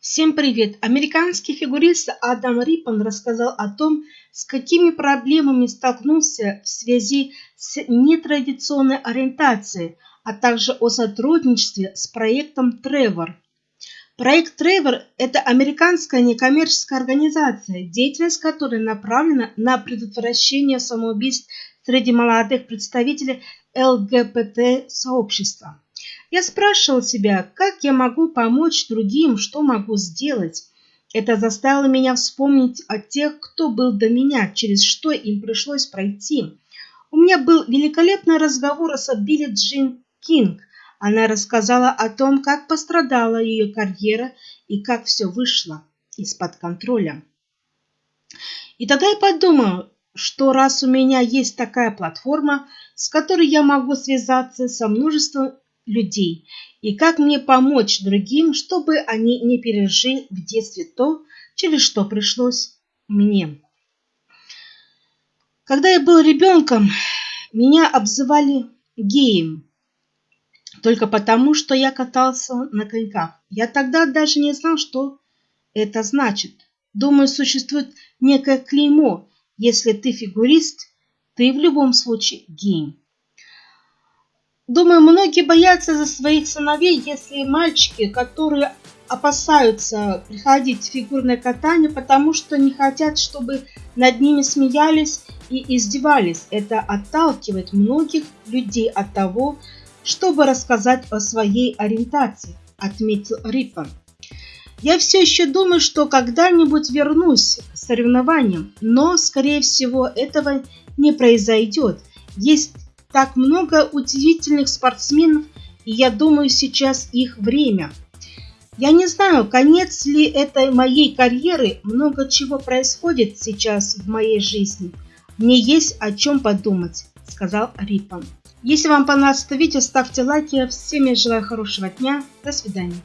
Всем привет! Американский фигурист Адам Риппон рассказал о том, с какими проблемами столкнулся в связи с нетрадиционной ориентацией, а также о сотрудничестве с проектом Тревор. Проект Тревор – это американская некоммерческая организация, деятельность которой направлена на предотвращение самоубийств среди молодых представителей ЛГБТ-сообщества. Я спрашивал себя, как я могу помочь другим, что могу сделать. Это заставило меня вспомнить о тех, кто был до меня, через что им пришлось пройти. У меня был великолепный разговор с Билли Джин Кинг. Она рассказала о том, как пострадала ее карьера и как все вышло из-под контроля. И тогда я подумал, что раз у меня есть такая платформа, с которой я могу связаться со множеством людей и как мне помочь другим, чтобы они не пережили в детстве то, через что пришлось мне. Когда я был ребенком, меня обзывали геем, только потому, что я катался на коньках. Я тогда даже не знал, что это значит. Думаю, существует некое клеймо. Если ты фигурист, ты в любом случае гей. Думаю, многие боятся за своих сыновей, если мальчики, которые опасаются приходить в фигурное катание, потому что не хотят, чтобы над ними смеялись и издевались. Это отталкивает многих людей от того, чтобы рассказать о своей ориентации, отметил Риппон. Я все еще думаю, что когда-нибудь вернусь к соревнованиям, но, скорее всего, этого не произойдет. Есть так много удивительных спортсменов, и я думаю, сейчас их время. Я не знаю, конец ли этой моей карьеры, много чего происходит сейчас в моей жизни. Мне есть о чем подумать, сказал Риппон. Если вам понравилось это видео, ставьте лайки. Всем я желаю хорошего дня. До свидания.